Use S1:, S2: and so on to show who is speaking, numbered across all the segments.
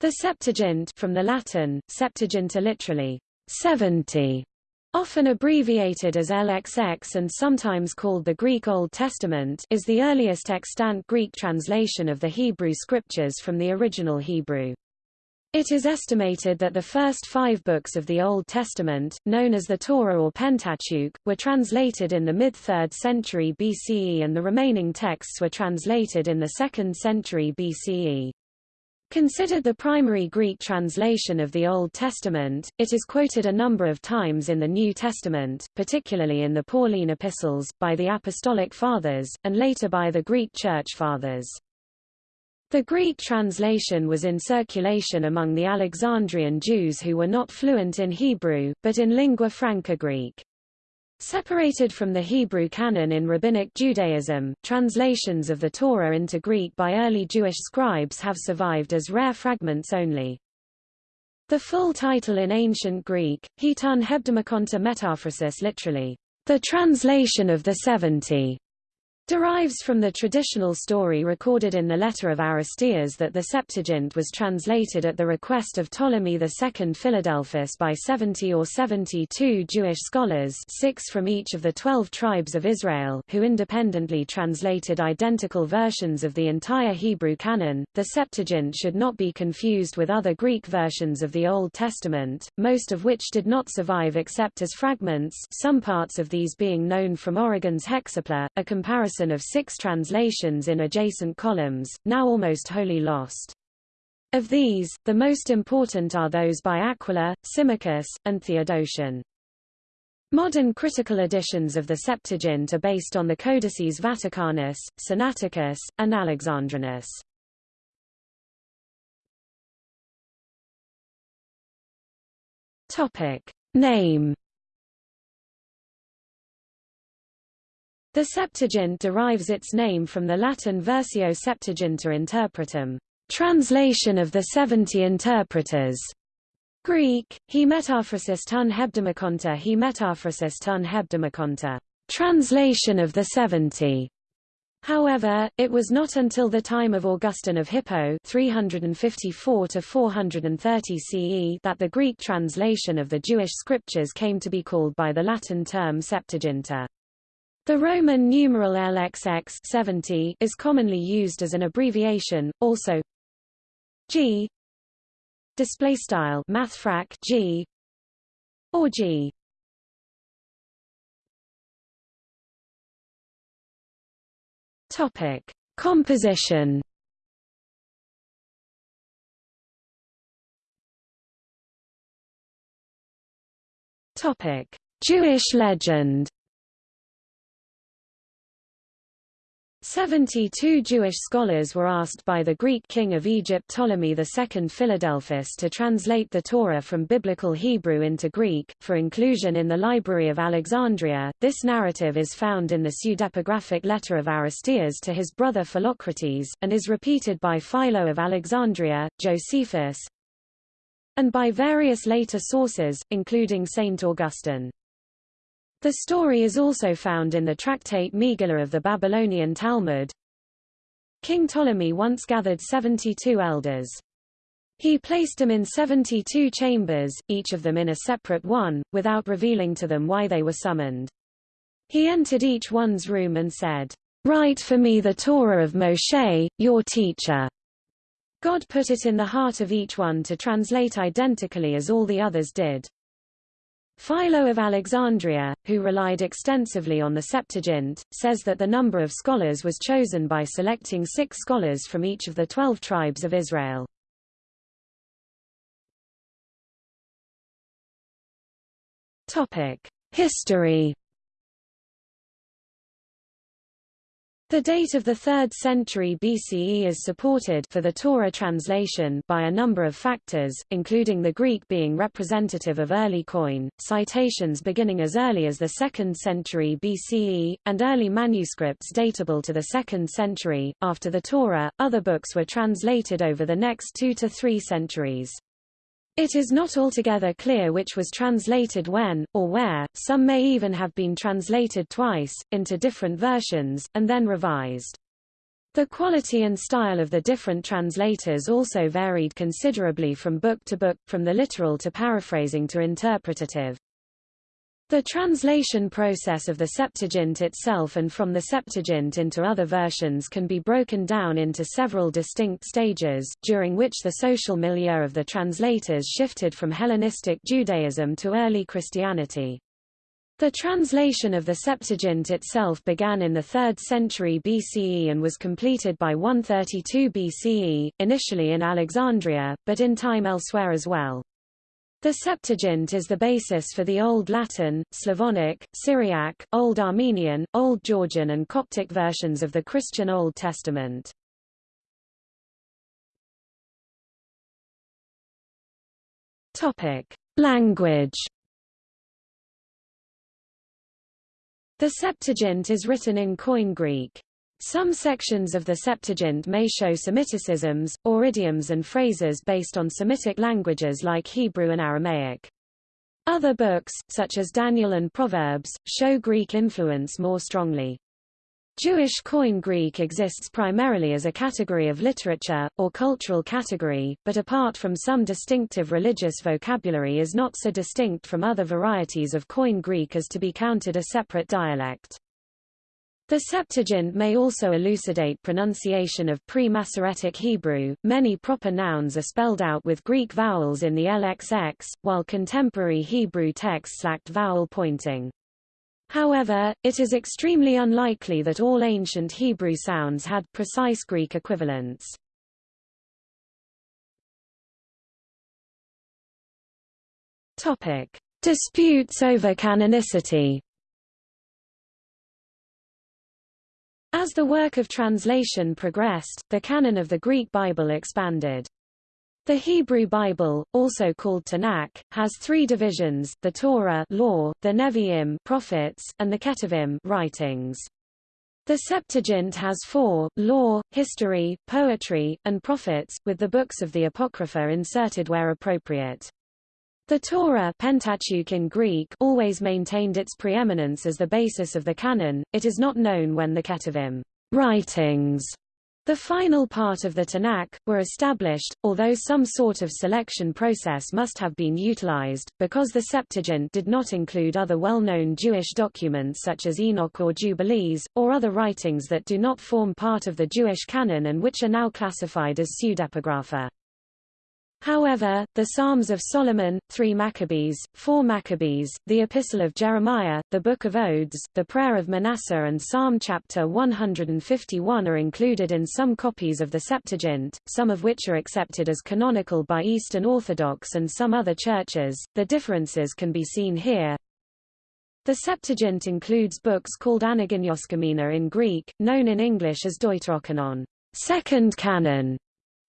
S1: The Septuagint from the Latin, Septuaginta literally, 70, often abbreviated as LXX and sometimes called the Greek Old Testament is the earliest extant Greek translation of the Hebrew Scriptures from the original Hebrew. It is estimated that the first five books of the Old Testament, known as the Torah or Pentateuch, were translated in the mid-3rd century BCE and the remaining texts were translated in the 2nd century BCE. Considered the primary Greek translation of the Old Testament, it is quoted a number of times in the New Testament, particularly in the Pauline epistles, by the Apostolic Fathers, and later by the Greek Church Fathers. The Greek translation was in circulation among the Alexandrian Jews who were not fluent in Hebrew, but in lingua franca Greek. Separated from the Hebrew canon in Rabbinic Judaism, translations of the Torah into Greek by early Jewish scribes have survived as rare fragments only. The full title in ancient Greek, Heton Hebdemakonta Metaphrasis literally, the translation of the seventy, derives from the traditional story recorded in the letter of Aristeas that the Septuagint was translated at the request of Ptolemy II Philadelphus by 70 or 72 Jewish scholars six from each of the twelve tribes of Israel who independently translated identical versions of the entire Hebrew canon. The Septuagint should not be confused with other Greek versions of the Old Testament, most of which did not survive except as fragments some parts of these being known from Origen's Hexapla, a comparison comparison of six translations in adjacent columns, now almost wholly lost. Of these, the most important are those by Aquila, Symmachus, and Theodotion. Modern critical editions of the Septuagint are based on the Codices Vaticanus, Sinaiticus, and Alexandrinus. Topic. Name The Septuagint derives its name from the Latin Versio Septuaginta Interpretum, translation of the seventy interpreters. Greek, he metaphrasis tun hebdemakonta he metaphrasis tun hebdemakonta, translation of the seventy. However, it was not until the time of Augustine of Hippo 354 to 430 CE that the Greek translation of the Jewish scriptures came to be called by the Latin term Septuaginta. The Roman numeral LXX 70 is commonly used as an abbreviation, also G display style mathfrak G or G. Topic Composition. Topic Jewish legend Seventy-two Jewish scholars were asked by the Greek king of Egypt Ptolemy II Philadelphus to translate the Torah from Biblical Hebrew into Greek, for inclusion in the Library of Alexandria. This narrative is found in the pseudepigraphic letter of Aristeas to his brother Philocrates, and is repeated by Philo of Alexandria, Josephus, and by various later sources, including Saint Augustine. The story is also found in the tractate Megillah of the Babylonian Talmud. King Ptolemy once gathered 72 elders. He placed them in 72 chambers, each of them in a separate one, without revealing to them why they were summoned. He entered each one's room and said, Write for me the Torah of Moshe, your teacher. God put it in the heart of each one to translate identically as all the others did. Philo of Alexandria, who relied extensively on the Septuagint, says that the number of scholars was chosen by selecting six scholars from each of the twelve tribes of Israel. History The date of the 3rd century BCE is supported for the Torah translation by a number of factors, including the Greek being representative of early Koine, citations beginning as early as the 2nd century BCE, and early manuscripts datable to the 2nd century. After the Torah, other books were translated over the next two to three centuries. It is not altogether clear which was translated when, or where, some may even have been translated twice, into different versions, and then revised. The quality and style of the different translators also varied considerably from book to book, from the literal to paraphrasing to interpretative. The translation process of the Septuagint itself and from the Septuagint into other versions can be broken down into several distinct stages, during which the social milieu of the translators shifted from Hellenistic Judaism to early Christianity. The translation of the Septuagint itself began in the 3rd century BCE and was completed by 132 BCE, initially in Alexandria, but in time elsewhere as well. The Septuagint is the basis for the Old Latin, Slavonic, Syriac, Old Armenian, Old Georgian and Coptic versions of the Christian Old Testament. Topic: Language The Septuagint is written in Koine Greek. Some sections of the Septuagint may show Semiticisms, or idioms and phrases based on Semitic languages like Hebrew and Aramaic. Other books, such as Daniel and Proverbs, show Greek influence more strongly. Jewish Koine Greek exists primarily as a category of literature, or cultural category, but apart from some distinctive religious vocabulary is not so distinct from other varieties of Koine Greek as to be counted a separate dialect. The Septuagint may also elucidate pronunciation of pre-Masoretic Hebrew. Many proper nouns are spelled out with Greek vowels in the LXX, while contemporary Hebrew texts lacked vowel pointing. However, it is extremely unlikely that all ancient Hebrew sounds had precise Greek equivalents. Topic: Disputes over canonicity. As the work of translation progressed, the canon of the Greek Bible expanded. The Hebrew Bible, also called Tanakh, has three divisions, the Torah law, the Nevi'im prophets, and the Ketuvim writings. The Septuagint has four, law, history, poetry, and prophets, with the books of the Apocrypha inserted where appropriate. The Torah Pentateuch in Greek always maintained its preeminence as the basis of the canon. It is not known when the Ketuvim writings the final part of the Tanakh, were established, although some sort of selection process must have been utilized, because the Septuagint did not include other well-known Jewish documents such as Enoch or Jubilees, or other writings that do not form part of the Jewish canon and which are now classified as pseudepigrapha. However, the Psalms of Solomon, 3 Maccabees, 4 Maccabees, the Epistle of Jeremiah, the Book of Odes, the Prayer of Manasseh and Psalm chapter 151 are included in some copies of the Septuagint, some of which are accepted as canonical by Eastern Orthodox and some other churches. The differences can be seen here. The Septuagint includes books called Anagonioskoumena in Greek, known in English as Deuterocanon, second canon,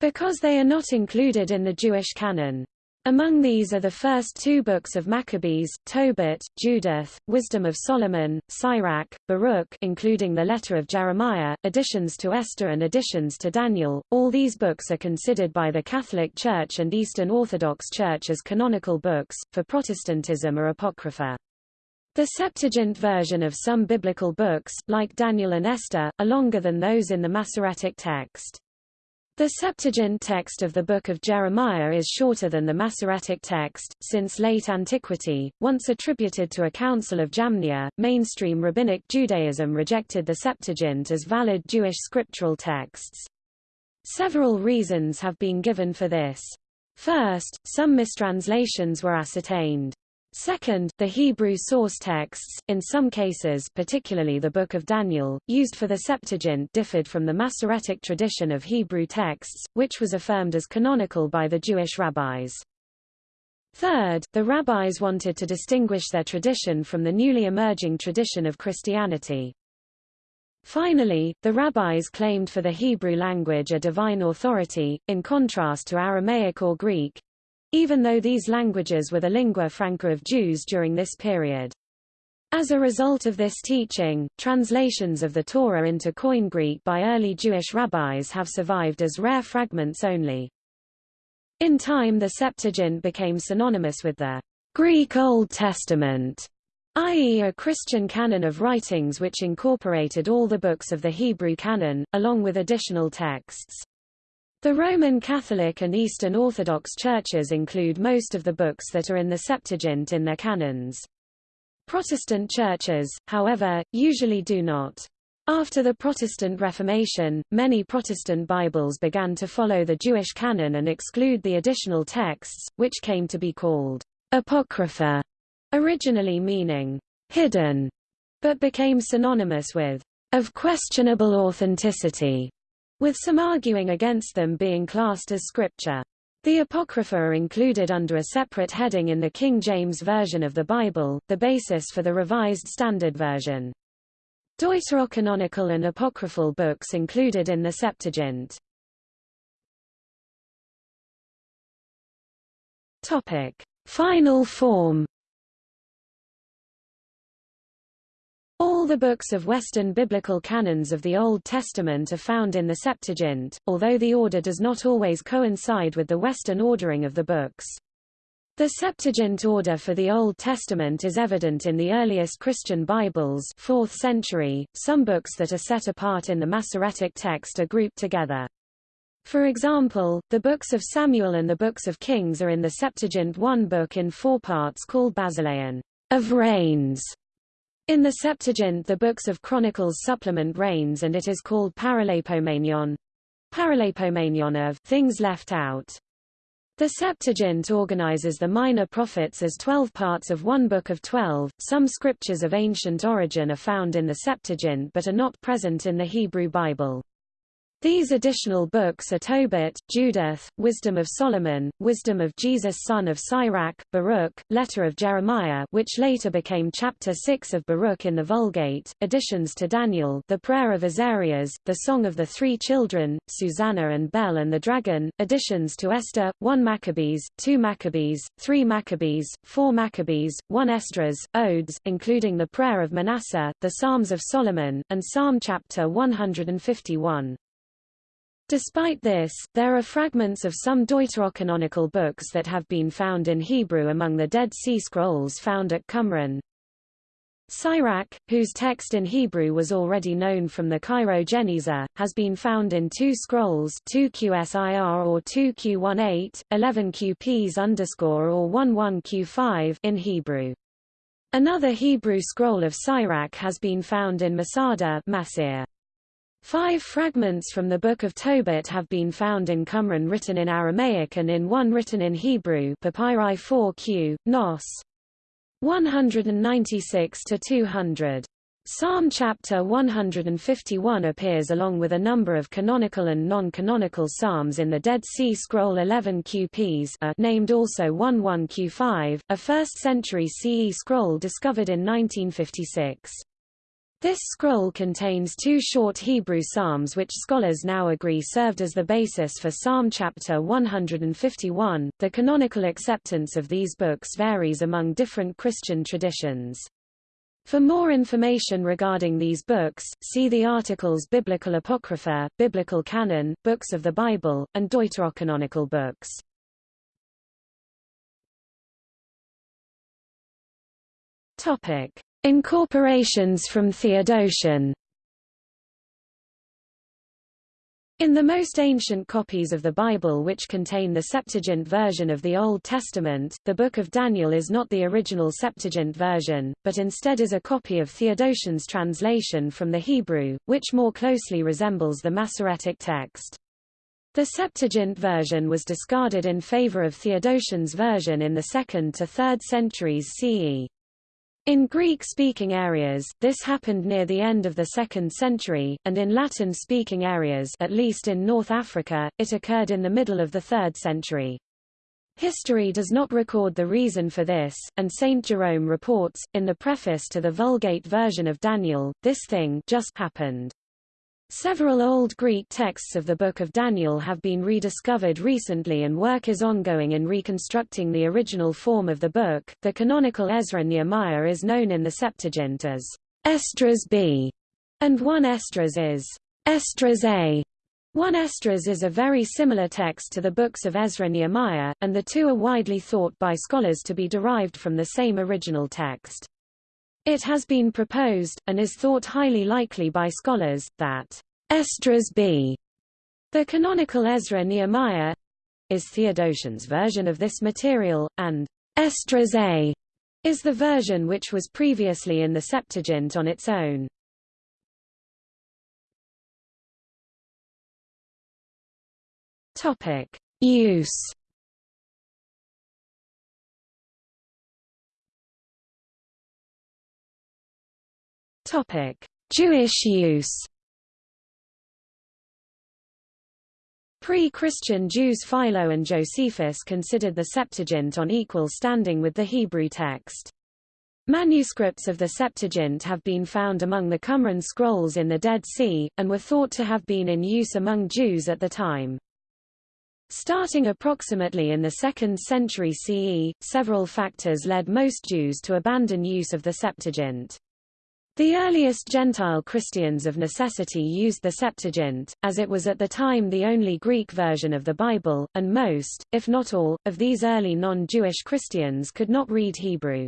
S1: because they are not included in the Jewish canon. Among these are the first two books of Maccabees, Tobit, Judith, Wisdom of Solomon, Sirach, Baruch including the letter of Jeremiah, additions to Esther and additions to Daniel. All these books are considered by the Catholic Church and Eastern Orthodox Church as canonical books, for Protestantism are apocrypha. The Septuagint version of some biblical books, like Daniel and Esther, are longer than those in the Masoretic text. The Septuagint text of the Book of Jeremiah is shorter than the Masoretic text, since late antiquity, once attributed to a council of Jamnia, mainstream Rabbinic Judaism rejected the Septuagint as valid Jewish scriptural texts. Several reasons have been given for this. First, some mistranslations were ascertained. Second, the Hebrew source texts, in some cases particularly the Book of Daniel, used for the Septuagint differed from the Masoretic tradition of Hebrew texts, which was affirmed as canonical by the Jewish rabbis. Third, the rabbis wanted to distinguish their tradition from the newly emerging tradition of Christianity. Finally, the rabbis claimed for the Hebrew language a divine authority, in contrast to Aramaic or Greek, even though these languages were the lingua franca of Jews during this period. As a result of this teaching, translations of the Torah into Koine Greek by early Jewish rabbis have survived as rare fragments only. In time the Septuagint became synonymous with the Greek Old Testament, i.e. a Christian canon of writings which incorporated all the books of the Hebrew canon, along with additional texts. The Roman Catholic and Eastern Orthodox churches include most of the books that are in the Septuagint in their canons. Protestant churches, however, usually do not. After the Protestant Reformation, many Protestant Bibles began to follow the Jewish canon and exclude the additional texts, which came to be called apocrypha, originally meaning hidden, but became synonymous with of questionable authenticity with some arguing against them being classed as scripture. The Apocrypha are included under a separate heading in the King James Version of the Bible, the basis for the Revised Standard Version. Deuterocanonical and apocryphal books included in the Septuagint. Topic: Final form All the books of Western biblical canons of the Old Testament are found in the Septuagint, although the order does not always coincide with the Western ordering of the books. The Septuagint order for the Old Testament is evident in the earliest Christian Bibles 4th century. Some books that are set apart in the Masoretic text are grouped together. For example, the books of Samuel and the books of Kings are in the Septuagint one book in four parts called Basileon of Reigns, in the Septuagint the books of Chronicles supplement Reigns and it is called Paralipomenion, Paralipomenion of things left out. The Septuagint organizes the minor prophets as twelve parts of one book of twelve. Some scriptures of ancient origin are found in the Septuagint but are not present in the Hebrew Bible. These additional books are Tobit, Judith, Wisdom of Solomon, Wisdom of Jesus son of Sirach, Baruch, Letter of Jeremiah which later became chapter 6 of Baruch in the Vulgate, additions to Daniel the Prayer of Azarias, the Song of the Three Children, Susanna and Bel and the Dragon, additions to Esther, 1 Maccabees, 2 Maccabees, 3 Maccabees, 4 Maccabees, 1 Esdras, Odes including the Prayer of Manasseh, the Psalms of Solomon, and Psalm chapter 151. Despite this, there are fragments of some deuterocanonical books that have been found in Hebrew among the Dead Sea Scrolls found at Qumran. Sirach, whose text in Hebrew was already known from the Cairo Geniza, has been found in two scrolls 2QSIR or 2Q18, 11QPs underscore or 11Q5 in Hebrew. Another Hebrew scroll of Sirach has been found in Masada Masir. Five fragments from the Book of Tobit have been found in Qumran written in Aramaic and in one written in Hebrew Papyri 4q, Nos. 196-200. Psalm chapter 151 appears along with a number of canonical and non-canonical psalms in the Dead Sea Scroll 11 QPs a, uh, named also 11Q5, a 1st century CE scroll discovered in 1956. This scroll contains two short Hebrew psalms which scholars now agree served as the basis for Psalm chapter 151. The canonical acceptance of these books varies among different Christian traditions. For more information regarding these books, see the articles Biblical Apocrypha, Biblical Canon, Books of the Bible, and Deuterocanonical books. Topic: Incorporations from Theodotion In the most ancient copies of the Bible which contain the Septuagint version of the Old Testament, the Book of Daniel is not the original Septuagint version, but instead is a copy of Theodotion's translation from the Hebrew, which more closely resembles the Masoretic text. The Septuagint version was discarded in favor of Theodotion's version in the 2nd to 3rd centuries CE. In Greek-speaking areas, this happened near the end of the 2nd century, and in Latin-speaking areas at least in North Africa, it occurred in the middle of the 3rd century. History does not record the reason for this, and Saint Jerome reports, in the preface to the Vulgate version of Daniel, this thing just happened. Several Old Greek texts of the Book of Daniel have been rediscovered recently and work is ongoing in reconstructing the original form of the book. The canonical Ezra Nehemiah is known in the Septuagint as Esdras B, and 1 Esdras is Esdras A. 1 Esdras is a very similar text to the books of Ezra Nehemiah, and the two are widely thought by scholars to be derived from the same original text. It has been proposed, and is thought highly likely by scholars, that Esdras b. The canonical Ezra Nehemiah is Theodotion's version of this material, and Esdras A is the version which was previously in the Septuagint on its own. Topic: Use. Topic: Jewish use. Pre-Christian Jews Philo and Josephus considered the Septuagint on equal standing with the Hebrew text. Manuscripts of the Septuagint have been found among the Qumran scrolls in the Dead Sea, and were thought to have been in use among Jews at the time. Starting approximately in the 2nd century CE, several factors led most Jews to abandon use of the Septuagint. The earliest Gentile Christians of necessity used the Septuagint, as it was at the time the only Greek version of the Bible, and most, if not all, of these early non-Jewish Christians could not read Hebrew.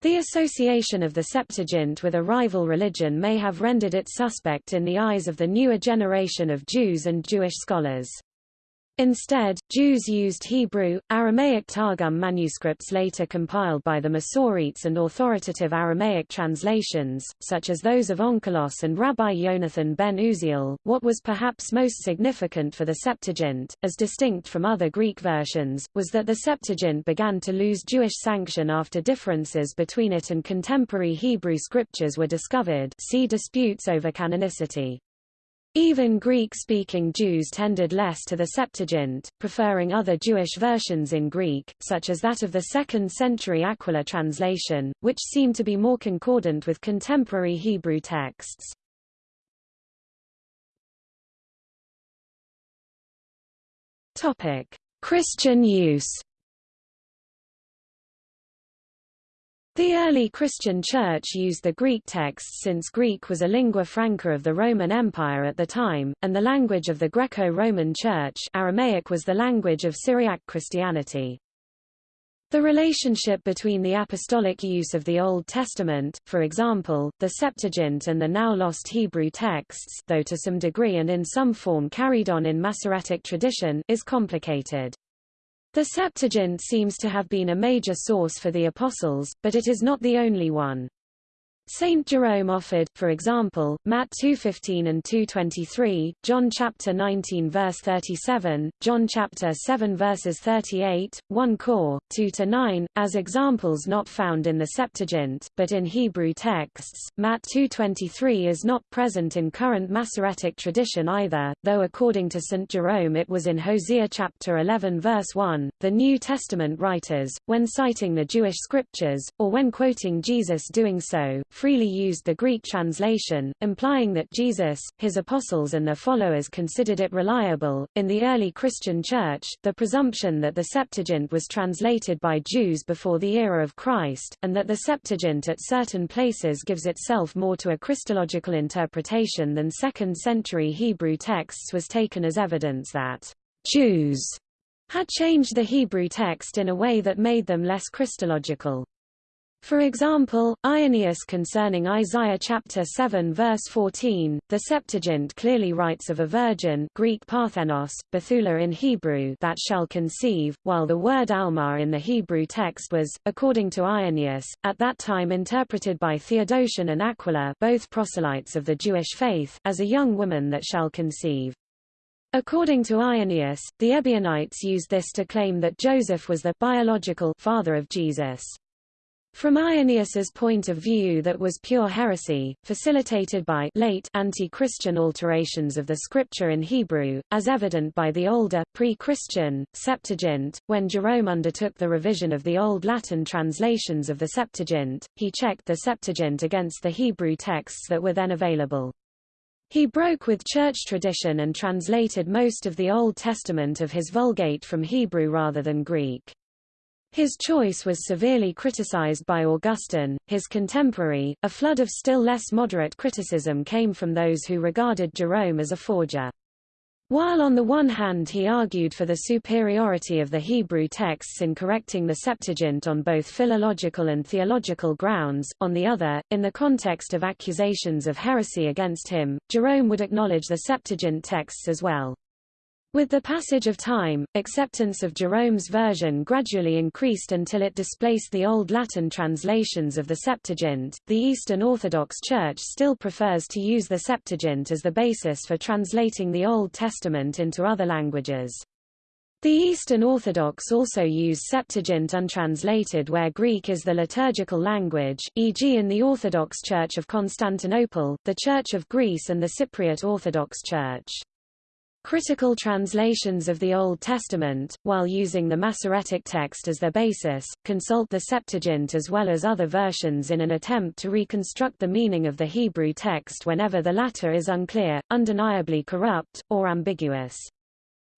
S1: The association of the Septuagint with a rival religion may have rendered it suspect in the eyes of the newer generation of Jews and Jewish scholars. Instead, Jews used Hebrew, Aramaic Targum manuscripts later compiled by the Masoretes and authoritative Aramaic translations, such as those of Onkelos and Rabbi Yonathan ben Uziel. What was perhaps most significant for the Septuagint, as distinct from other Greek versions, was that the Septuagint began to lose Jewish sanction after differences between it and contemporary Hebrew scriptures were discovered see disputes over canonicity. Even Greek-speaking Jews tended less to the Septuagint, preferring other Jewish versions in Greek, such as that of the 2nd century Aquila translation, which seemed to be more concordant with contemporary Hebrew texts. Christian use The early Christian Church used the Greek texts since Greek was a lingua franca of the Roman Empire at the time, and the language of the Greco-Roman Church Aramaic was the language of Syriac Christianity. The relationship between the apostolic use of the Old Testament, for example, the Septuagint and the now lost Hebrew texts though to some degree and in some form carried on in Masoretic tradition is complicated. The Septuagint seems to have been a major source for the Apostles, but it is not the only one. Saint Jerome offered, for example, Matt 2:15 and 2:23, John chapter 19 verse 37, John chapter 7 verses 38, 1 Cor 2 to 9 as examples not found in the Septuagint, but in Hebrew texts. Matt 2:23 is not present in current Masoretic tradition either, though according to Saint Jerome it was in Hosea chapter 11 verse 1. The New Testament writers, when citing the Jewish scriptures or when quoting Jesus doing so, freely used the Greek translation, implying that Jesus, his apostles and their followers considered it reliable. In the early Christian Church, the presumption that the Septuagint was translated by Jews before the era of Christ, and that the Septuagint at certain places gives itself more to a Christological interpretation than second-century Hebrew texts was taken as evidence that Jews had changed the Hebrew text in a way that made them less Christological. For example, Irenaeus concerning Isaiah chapter 7 verse 14, the Septuagint clearly writes of a virgin Greek Parthenos, Bethula in Hebrew that shall conceive, while the word Alma in the Hebrew text was, according to Irenaeus, at that time interpreted by Theodotion and Aquila both proselytes of the Jewish faith, as a young woman that shall conceive. According to Irenaeus, the Ebionites used this to claim that Joseph was the biological father of Jesus. From Irenaeus's point of view that was pure heresy, facilitated by late anti-Christian alterations of the scripture in Hebrew, as evident by the older, pre-Christian, Septuagint. When Jerome undertook the revision of the Old Latin translations of the Septuagint, he checked the Septuagint against the Hebrew texts that were then available. He broke with church tradition and translated most of the Old Testament of his Vulgate from Hebrew rather than Greek. His choice was severely criticized by Augustine, his contemporary. A flood of still less moderate criticism came from those who regarded Jerome as a forger. While on the one hand he argued for the superiority of the Hebrew texts in correcting the Septuagint on both philological and theological grounds, on the other, in the context of accusations of heresy against him, Jerome would acknowledge the Septuagint texts as well. With the passage of time, acceptance of Jerome's version gradually increased until it displaced the Old Latin translations of the Septuagint. The Eastern Orthodox Church still prefers to use the Septuagint as the basis for translating the Old Testament into other languages. The Eastern Orthodox also use Septuagint untranslated where Greek is the liturgical language, e.g. in the Orthodox Church of Constantinople, the Church of Greece and the Cypriot Orthodox Church. Critical translations of the Old Testament, while using the Masoretic text as their basis, consult the Septuagint as well as other versions in an attempt to reconstruct the meaning of the Hebrew text whenever the latter is unclear, undeniably corrupt, or ambiguous.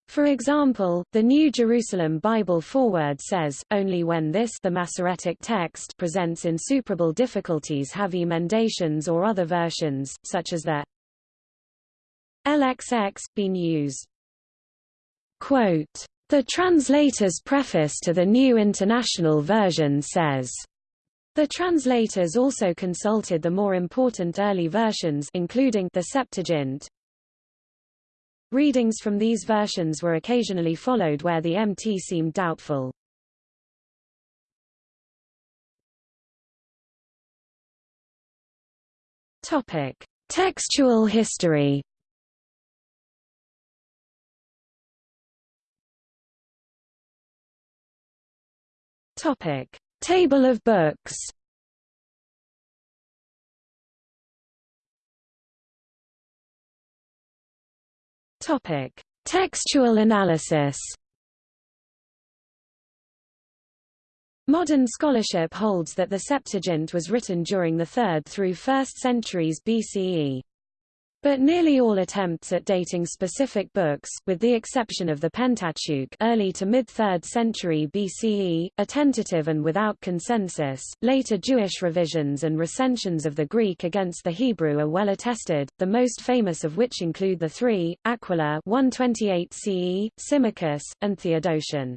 S1: For example, the New Jerusalem Bible Foreword says, only when this the Masoretic text presents insuperable difficulties have emendations or other versions, such as the LXX, been used. Quote, the translator's preface to the New International Version says, the translators also consulted the more important early versions including the Septuagint. Readings from these versions were occasionally followed where the MT seemed doubtful. Topic: Textual history Topic: Table of books. Topic: Textual analysis. Modern scholarship holds that the Septuagint was written during the 3rd through 1st centuries BCE. But nearly all attempts at dating specific books, with the exception of the Pentateuch early to mid-3rd century BCE, are tentative and without consensus. Later Jewish revisions and recensions of the Greek against the Hebrew are well attested, the most famous of which include the three, Aquila 128 CE, Symmachus, and Theodotion.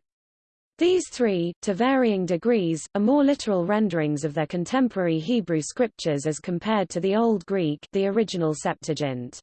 S1: These three, to varying degrees, are more literal renderings of their contemporary Hebrew scriptures as compared to the Old Greek the original Septuagint.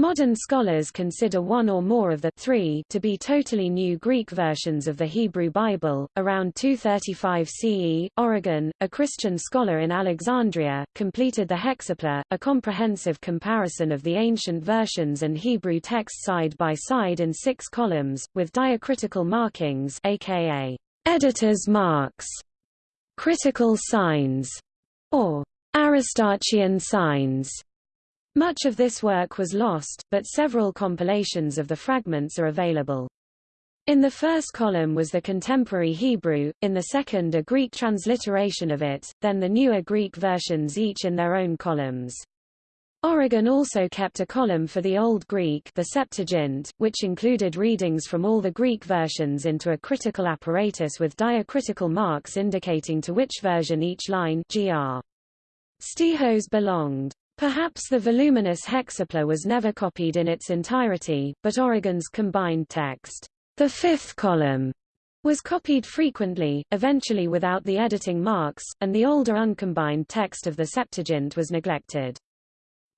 S1: Modern scholars consider one or more of the three to be totally new Greek versions of the Hebrew Bible. Around 235 CE, Origen, a Christian scholar in Alexandria, completed the Hexapla, a comprehensive comparison of the ancient versions and Hebrew text side by side in six columns, with diacritical markings aka editor's marks, critical signs, or Aristarchian signs much of this work was lost, but several compilations of the fragments are available. In the first column was the contemporary Hebrew, in the second a Greek transliteration of it, then the newer Greek versions each in their own columns. Origen also kept a column for the Old Greek the Septuagint, which included readings from all the Greek versions into a critical apparatus with diacritical marks indicating to which version each line gr. Stehos belonged. Perhaps the voluminous hexapla was never copied in its entirety, but Origen's combined text, the fifth column, was copied frequently, eventually without the editing marks, and the older uncombined text of the Septuagint was neglected.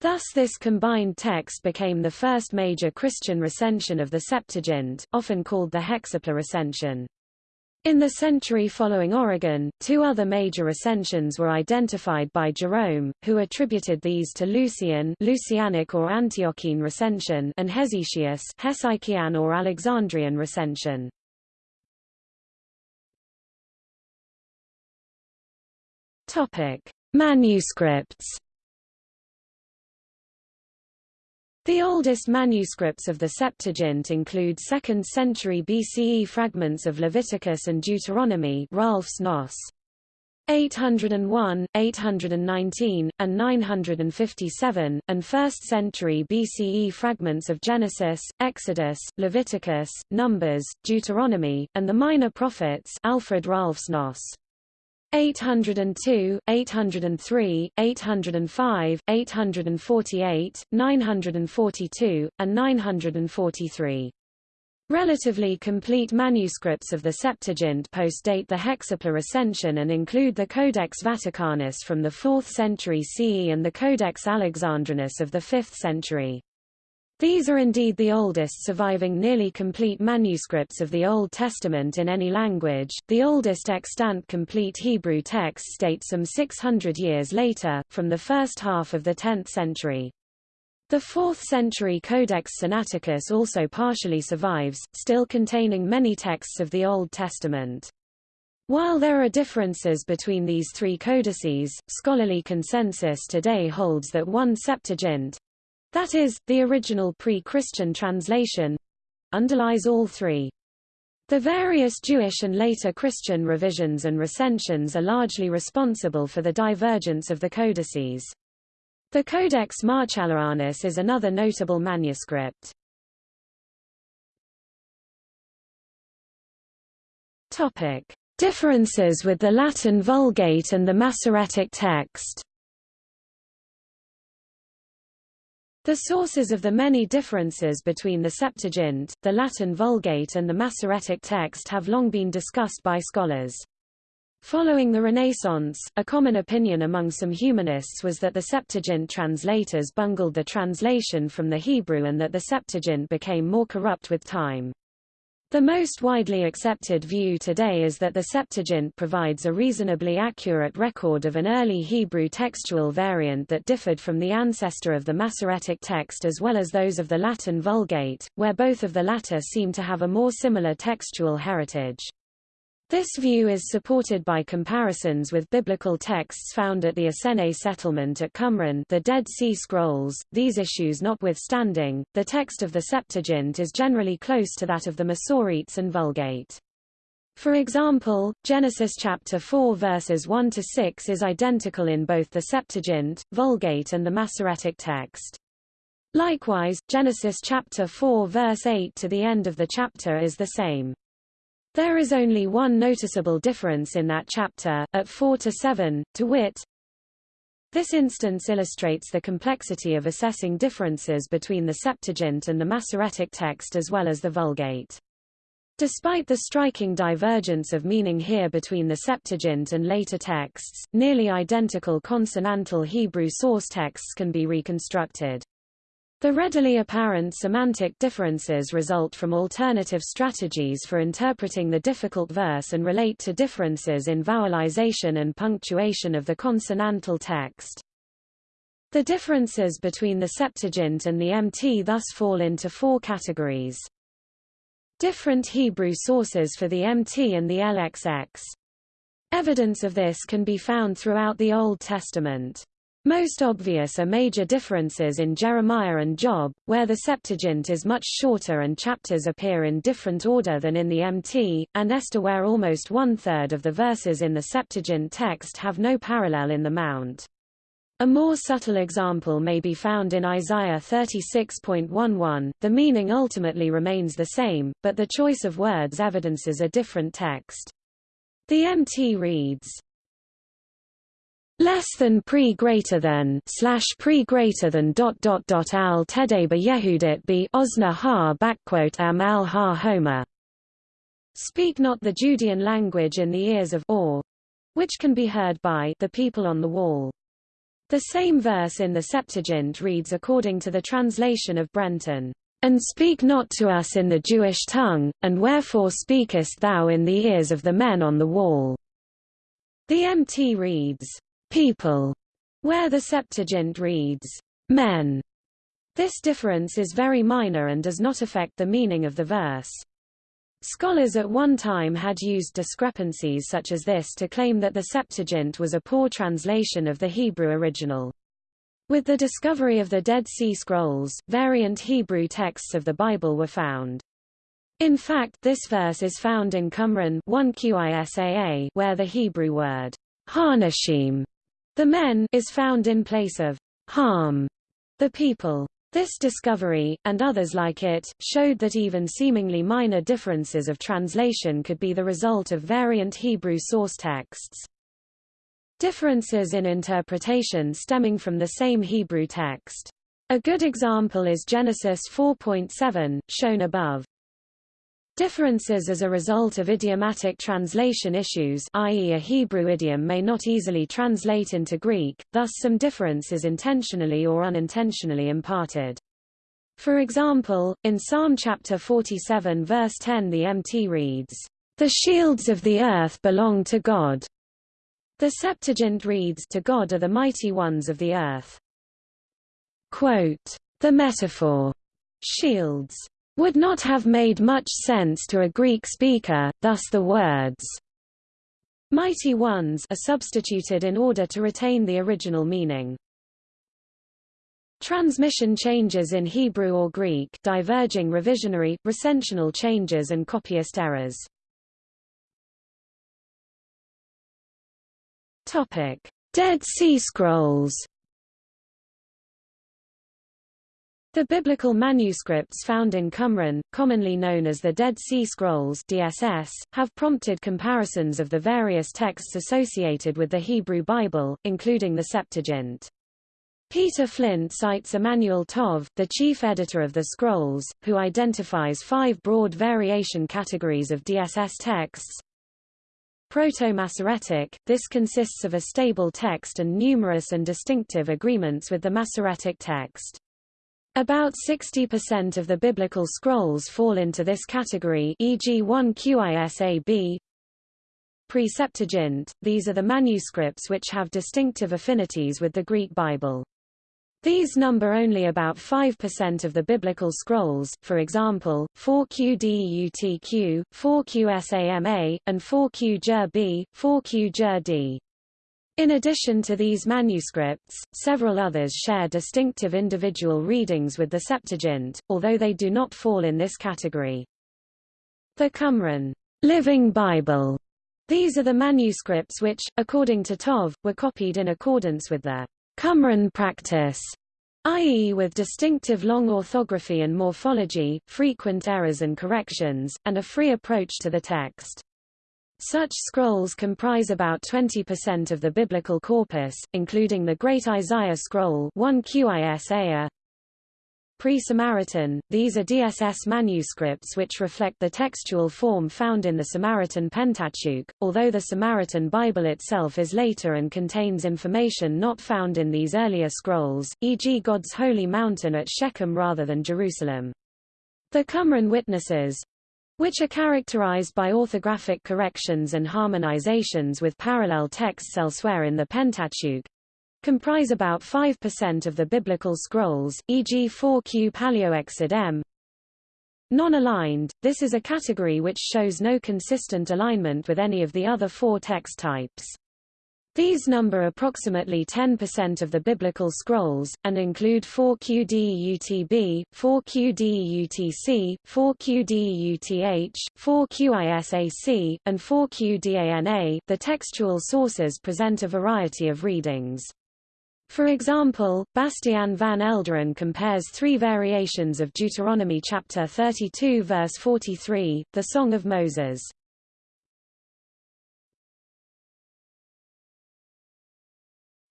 S1: Thus this combined text became the first major Christian recension of the Septuagint, often called the Hexapla recension. In the century following Origen, two other major recensions were identified by Jerome, who attributed these to Lucian Lucianic or Antiochene recension and Hesychius Hesychian or Alexandrian recension. Topic: Manuscripts The oldest manuscripts of the Septuagint include 2nd century BCE fragments of Leviticus and Deuteronomy Rahlfs Nos. 801, 819, and 957, and 1st century BCE fragments of Genesis, Exodus, Leviticus, Numbers, Deuteronomy, and the Minor Prophets Alfred Rahlfs Nos. 802, 803, 805, 848, 942, and 943. Relatively complete manuscripts of the Septuagint postdate the Hexapla Recension and include the Codex Vaticanus from the 4th century CE and the Codex Alexandrinus of the 5th century. These are indeed the oldest surviving nearly complete manuscripts of the Old Testament in any language. The oldest extant complete Hebrew texts date some 600 years later, from the first half of the 10th century. The 4th century Codex Sinaiticus also partially survives, still containing many texts of the Old Testament. While there are differences between these three codices, scholarly consensus today holds that one Septuagint, that is, the original pre-Christian translation underlies all three. The various Jewish and later Christian revisions and recensions are largely responsible for the divergence of the codices. The Codex Marchalianus is another notable manuscript. Topic: Differences with the Latin Vulgate and the Masoretic text. The sources of the many differences between the Septuagint, the Latin Vulgate and the Masoretic text have long been discussed by scholars. Following the Renaissance, a common opinion among some humanists was that the Septuagint translators bungled the translation from the Hebrew and that the Septuagint became more corrupt with time. The most widely accepted view today is that the Septuagint provides a reasonably accurate record of an early Hebrew textual variant that differed from the ancestor of the Masoretic text as well as those of the Latin Vulgate, where both of the latter seem to have a more similar textual heritage. This view is supported by comparisons with biblical texts found at the Essene settlement at Qumran the Dead Sea Scrolls. These issues notwithstanding, the text of the Septuagint is generally close to that of the Masoretes and Vulgate. For example, Genesis chapter 4 verses 1 to 6 is identical in both the Septuagint, Vulgate and the Masoretic text. Likewise, Genesis chapter 4 verse 8 to the end of the chapter is the same. There is only one noticeable difference in that chapter, at 4 to 7, to wit, this instance illustrates the complexity of assessing differences between the Septuagint and the Masoretic text as well as the Vulgate. Despite the striking divergence of meaning here between the Septuagint and later texts, nearly identical consonantal Hebrew source texts can be reconstructed. The readily apparent semantic differences result from alternative strategies for interpreting the difficult verse and relate to differences in vowelization and punctuation of the consonantal text. The differences between the Septuagint and the MT thus fall into four categories. Different Hebrew sources for the MT and the LXX. Evidence of this can be found throughout the Old Testament. Most obvious are major differences in Jeremiah and Job, where the Septuagint is much shorter and chapters appear in different order than in the MT, and Esther where almost one-third of the verses in the Septuagint text have no parallel in the Mount. A more subtle example may be found in Isaiah 36.11, the meaning ultimately remains the same, but the choice of words evidences a different text. The MT reads, less than pre greater than slash pre greater than dot dot dot al tedeba yehudit be osna ha backquote am al ha homer. Speak not the Judean language in the ears of or, which can be heard by the people on the wall. The same verse in the Septuagint reads according to the translation of Brenton, And speak not to us in the Jewish tongue, and wherefore speakest thou in the ears of the men on the wall? The MT reads, people, where the Septuagint reads, men. This difference is very minor and does not affect the meaning of the verse. Scholars at one time had used discrepancies such as this to claim that the Septuagint was a poor translation of the Hebrew original. With the discovery of the Dead Sea Scrolls, variant Hebrew texts of the Bible were found. In fact this verse is found in Qumran 1 Qisaa where the Hebrew word Hanashim the men is found in place of harm the people. This discovery, and others like it, showed that even seemingly minor differences of translation could be the result of variant Hebrew source texts. differences in interpretation stemming from the same Hebrew text. A good example is Genesis 4.7, shown above. Differences as a result of idiomatic translation issues i.e. a Hebrew idiom may not easily translate into Greek, thus some difference is intentionally or unintentionally imparted. For example, in Psalm chapter 47 verse 10 the MT reads, "...the shields of the earth belong to God." The Septuagint reads, To God are the mighty ones of the earth. Quote, the metaphor, shields, would not have made much sense to a Greek speaker, thus the words mighty ones are substituted in order to retain the original meaning. Transmission changes in Hebrew or Greek diverging revisionary, recensional changes and copyist errors. Topic: Dead Sea Scrolls. The biblical manuscripts found in Qumran, commonly known as the Dead Sea Scrolls (DSS), have prompted comparisons of the various texts associated with the Hebrew Bible, including the Septuagint. Peter Flint cites Emanuel Tov, the chief editor of the Scrolls, who identifies five broad variation categories of DSS texts. Proto-Masoretic, this consists of a stable text and numerous and distinctive agreements with the Masoretic text. About 60% of the biblical scrolls fall into this category e.g. 1 QISAB, Pre-Septuagint, these are the manuscripts which have distinctive affinities with the Greek Bible. These number only about 5% of the biblical scrolls, for example, 4QDEUTQ, 4QSAMA, and 4Q-JER-B, 4Q-JER-D. In addition to these manuscripts, several others share distinctive individual readings with the Septuagint, although they do not fall in this category. The Qumran Living Bible. These are the manuscripts which, according to Tov, were copied in accordance with the Qumran practice, i.e. with distinctive long orthography and morphology, frequent errors and corrections, and a free approach to the text. Such scrolls comprise about 20% of the biblical corpus, including the Great Isaiah Scroll 1 Qisaiah, Pre-Samaritan, these are DSS manuscripts which reflect the textual form found in the Samaritan Pentateuch, although the Samaritan Bible itself is later and contains information not found in these earlier scrolls, e.g. God's holy mountain at Shechem rather than Jerusalem. The Qumran witnesses, which are characterized by orthographic corrections and harmonizations with parallel texts elsewhere in the Pentateuch, comprise about 5% of the biblical scrolls, e.g. 4Q Paleoexod M. Non-aligned, this is a category which shows no consistent alignment with any of the other four text types. These number approximately 10% of the biblical scrolls, and include 4QDEUTB, 4QDEUTC, 4QDEUTH, 4QISAC, and 4QDANA. The textual sources present a variety of readings. For example, Bastian van Elderen compares three variations of Deuteronomy chapter 32 verse 43, the Song of Moses.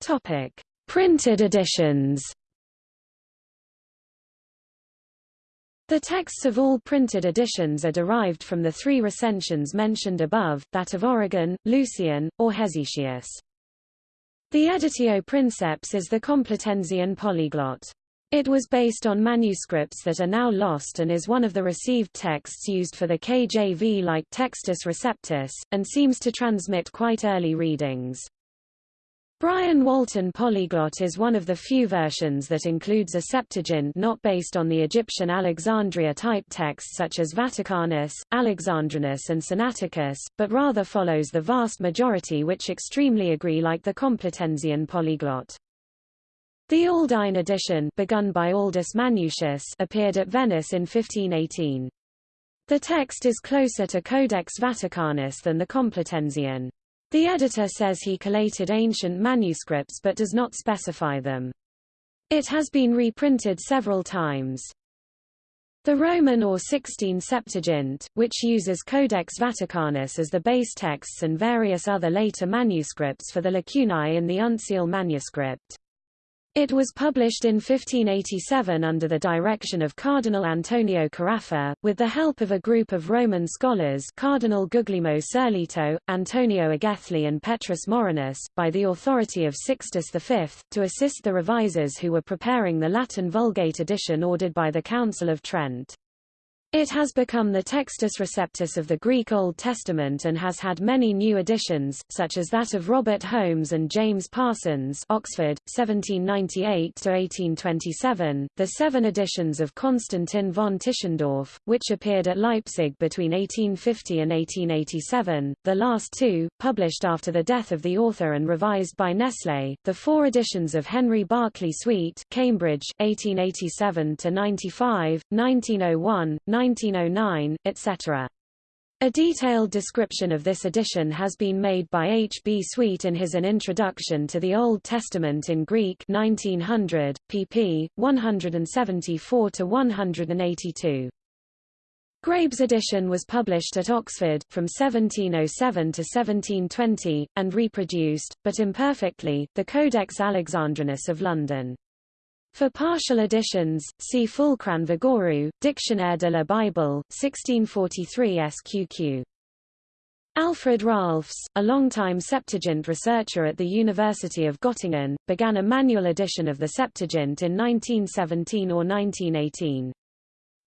S1: Topic: Printed editions. The texts of all printed editions are derived from the three recensions mentioned above, that of Origen, Lucian, or Hesychius. The Editio Princeps is the Complutensian polyglot. It was based on manuscripts that are now lost and is one of the received texts used for the KJV like Textus Receptus, and seems to transmit quite early readings. Brian Walton Polyglot is one of the few versions that includes a Septuagint not based on the Egyptian Alexandria type texts such as Vaticanus, Alexandrinus and Sinaiticus, but rather follows the vast majority which extremely agree like the Complutensian Polyglot. The Aldine edition begun by Aldus Manutius appeared at Venice in 1518. The text is closer to Codex Vaticanus than the Complutensian. The editor says he collated ancient manuscripts but does not specify them. It has been reprinted several times. The Roman or Sixtine Septuagint, which uses Codex Vaticanus as the base texts and various other later manuscripts for the lacunae in the uncial manuscript. It was published in 1587 under the direction of Cardinal Antonio Carafa, with the help of a group of Roman scholars Cardinal Guglielmo Sirleto, Antonio Agelli and Petrus Morinus, by the authority of Sixtus V, to assist the revisers who were preparing the Latin Vulgate edition ordered by the Council of Trent. It has become the Textus Receptus of the Greek Old Testament and has had many new additions, such as that of Robert Holmes and James Parsons Oxford, 1798–1827, the seven editions of Konstantin von Tischendorf, which appeared at Leipzig between 1850 and 1887, the last two, published after the death of the author and revised by Nestle, the four editions of Henry Barclay Swete Cambridge, 1887–95, 1901, 1909, etc. A detailed description of this edition has been made by H. B. Swete in his An Introduction to the Old Testament in Greek 1900, pp. 174–182. Grabe's edition was published at Oxford, from 1707 to 1720, and reproduced, but imperfectly, the Codex Alexandrinus of London. For partial editions, see Fulcran Vigouroux, Dictionnaire de la Bible, 1643 SQQ. Alfred Rahlfs, a longtime Septuagint researcher at the University of Göttingen, began a manual edition of the Septuagint in 1917 or 1918.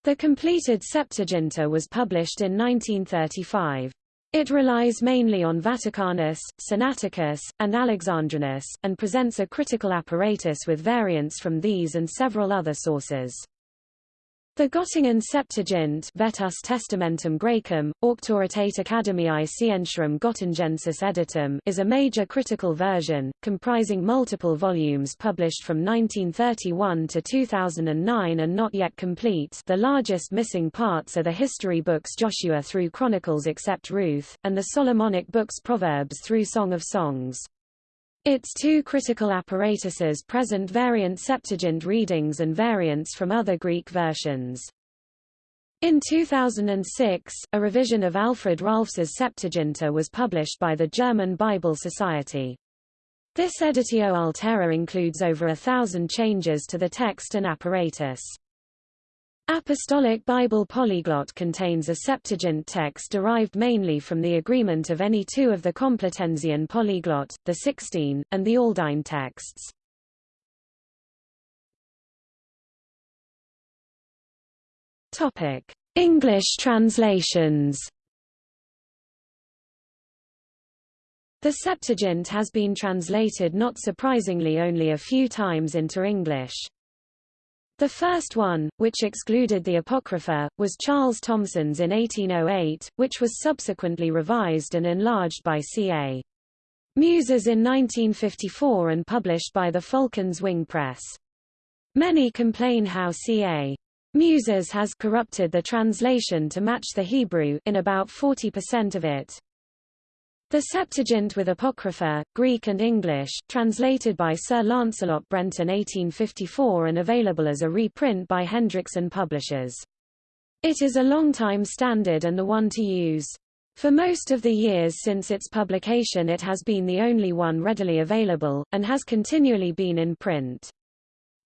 S1: The completed Septuaginta was published in 1935. It relies mainly on Vaticanus, Sinaiticus, and Alexandrinus, and presents a critical apparatus with variants from these and several other sources. The Göttingen Septuagint Vetus Testamentum Graecum, Auctoritate Academiae Scientiarum Gottingensis Editum is a major critical version, comprising multiple volumes published from 1931 to 2009 and not yet complete the largest missing parts are the history books Joshua through Chronicles except Ruth, and the Solomonic books Proverbs through Song of Songs. Its two critical apparatuses present variant Septuagint readings and variants from other Greek versions. In 2006, a revision of Alfred Rahlfs's Septuaginta was published by the German Bible Society. This editio altera includes over a thousand changes to the text and apparatus. Apostolic Bible Polyglot contains a Septuagint text derived mainly from the agreement of any two of the Complutensian polyglot, the Sixtine, and the Aldine texts. Topic: English translations. The Septuagint has been translated not surprisingly only a few times into English. The first one, which excluded the Apocrypha, was Charles Thomson's in 1808, which was subsequently revised and enlarged by C.A. Muses in 1954 and published by the Falcon's Wing Press. Many complain how C.A. Muses has corrupted the translation to match the Hebrew in about 40% of it. The Septuagint with Apocrypha, Greek and English, translated by Sir Lancelot Brenton 1854 and available as a reprint by Hendrickson Publishers. It is a long-time standard and the one to use. For most of the years since its publication it has been the only one readily available, and has continually been in print.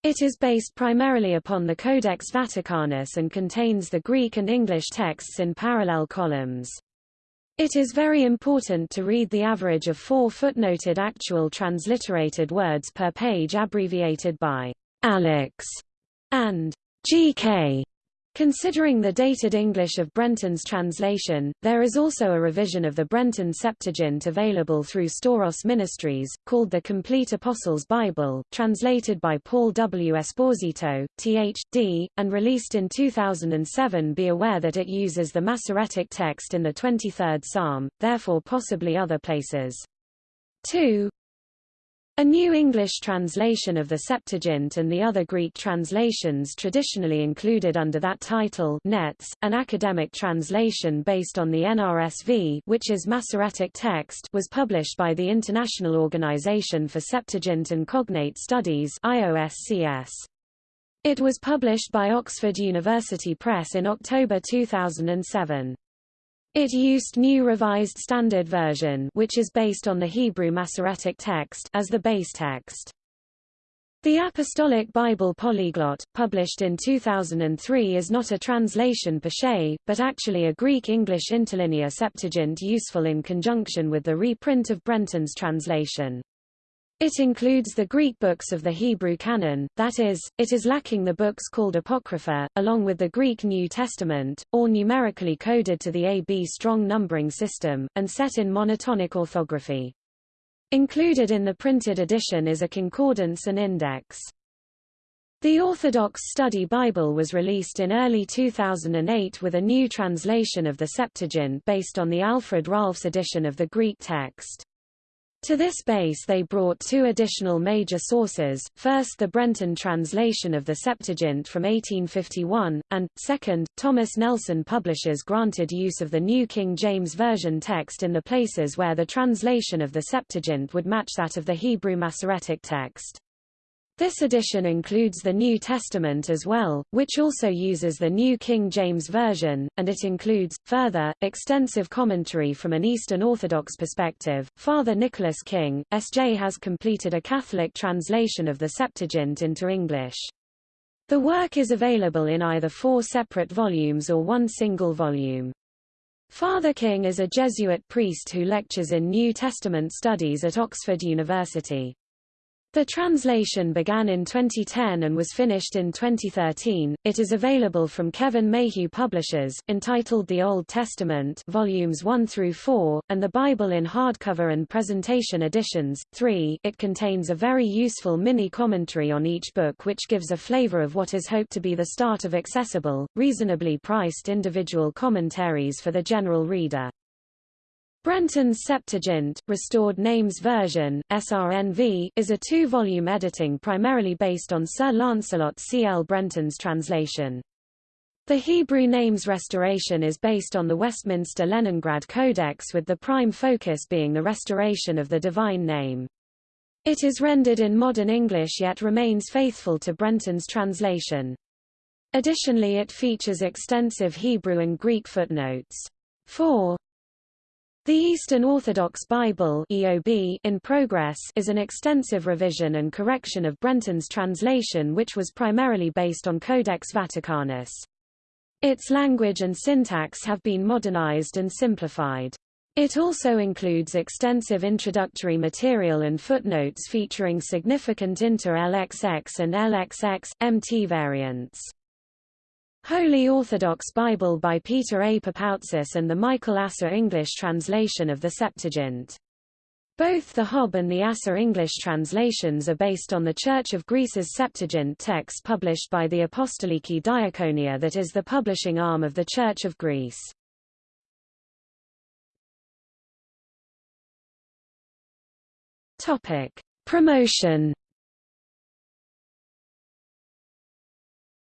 S1: It is based primarily upon the Codex Vaticanus and contains the Greek and English texts in parallel columns. It is very important to read the average of four footnoted actual transliterated words per page abbreviated by Alex and GK Considering the dated English of Brenton's translation, there is also a revision of the Brenton Septuagint available through Storos Ministries, called the Complete Apostles' Bible, translated by Paul W. Esposito, Th.D., and released in 2007 Be aware that it uses the Masoretic text in the 23rd Psalm, therefore possibly other places. 2. A New English translation of the Septuagint and the other Greek translations traditionally included under that title Nets, an academic translation based on the NRSV which is Masoretic text was published by the International Organization for Septuagint and Cognate Studies IOSCS. It was published by Oxford University Press in October 2007. It used New Revised Standard Version which is based on the Hebrew Masoretic text as the base text. The Apostolic Bible Polyglot, published in 2003 is not a translation per se, but actually a Greek-English interlinear Septuagint useful in conjunction with the reprint of Brenton's translation. It includes the Greek books of the Hebrew canon, that is, it is lacking the books called Apocrypha, along with the Greek New Testament, all numerically coded to the AB strong numbering system, and set in monotonic orthography. Included in the printed edition is a concordance and index. The Orthodox Study Bible was released in early 2008 with a new translation of the Septuagint based on the Alfred Rahlfs edition of the Greek text. To this base they brought two additional major sources, first the Brenton translation of the Septuagint from 1851, and, second, Thomas Nelson publishers granted use of the New King James Version text in the places where the translation of the Septuagint would match that of the Hebrew Masoretic text. This edition includes the New Testament as well, which also uses the New King James Version, and it includes, further, extensive commentary from an Eastern Orthodox perspective. Father Nicholas King, S.J. has completed a Catholic translation of the Septuagint into English. The work is available in either four separate volumes or one single volume. Father King is a Jesuit priest who lectures in New Testament studies at Oxford University. The translation began in 2010 and was finished in 2013. It is available from Kevin Mayhew Publishers, entitled The Old Testament, volumes 1 through 4, and the Bible in hardcover and presentation editions. 3. It contains a very useful mini commentary on each book which gives a flavor of what is hoped to be the start of accessible, reasonably priced individual commentaries for the general reader. Brenton's Septuagint, Restored Names Version, SRNV, is a two-volume editing primarily based on Sir Lancelot C. L. Brenton's translation. The Hebrew names restoration is based on the Westminster Leningrad Codex with the prime focus being the restoration of the divine name. It is rendered in modern English yet remains faithful to Brenton's translation. Additionally it features extensive Hebrew and Greek footnotes. 4. The Eastern Orthodox Bible EOB in progress is an extensive revision and correction of Brenton's translation which was primarily based on Codex Vaticanus. Its language and syntax have been modernized and simplified. It also includes extensive introductory material and footnotes featuring significant inter-LXX and LXX, MT variants. Holy Orthodox Bible by Peter A. Papoutsis and the Michael Asser English translation of the Septuagint. Both the Hob and the Asser English translations are based on the Church of Greece's Septuagint text published by the Apostoliki Diakonia that is the publishing arm of the Church of Greece. Promotion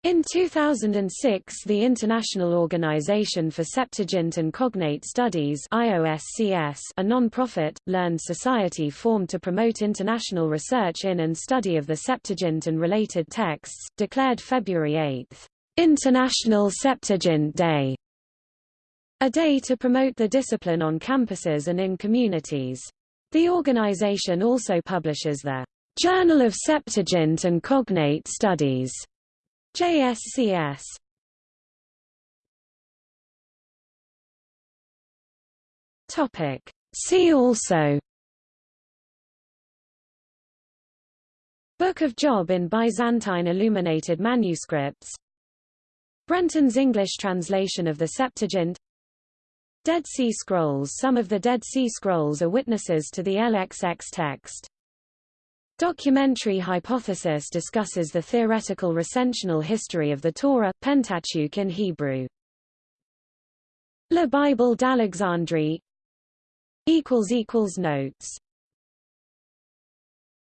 S1: In 2006 the International Organization for Septuagint and Cognate Studies IOSCS, a non-profit, learned society formed to promote international research in and study of the Septuagint and related texts, declared February 8, International Septuagint Day, a day to promote the discipline on campuses and in communities. The organization also publishes the Journal of Septuagint and Cognate Studies JSCS Topic. See also. Book of Job in Byzantine illuminated manuscripts. Brenton's English translation of the Septuagint. Dead Sea Scrolls. Some of the Dead Sea Scrolls are witnesses to the LXX text Documentary hypothesis discusses the theoretical recensional history of the Torah, Pentateuch in Hebrew. La Bible d'Alexandrie Notes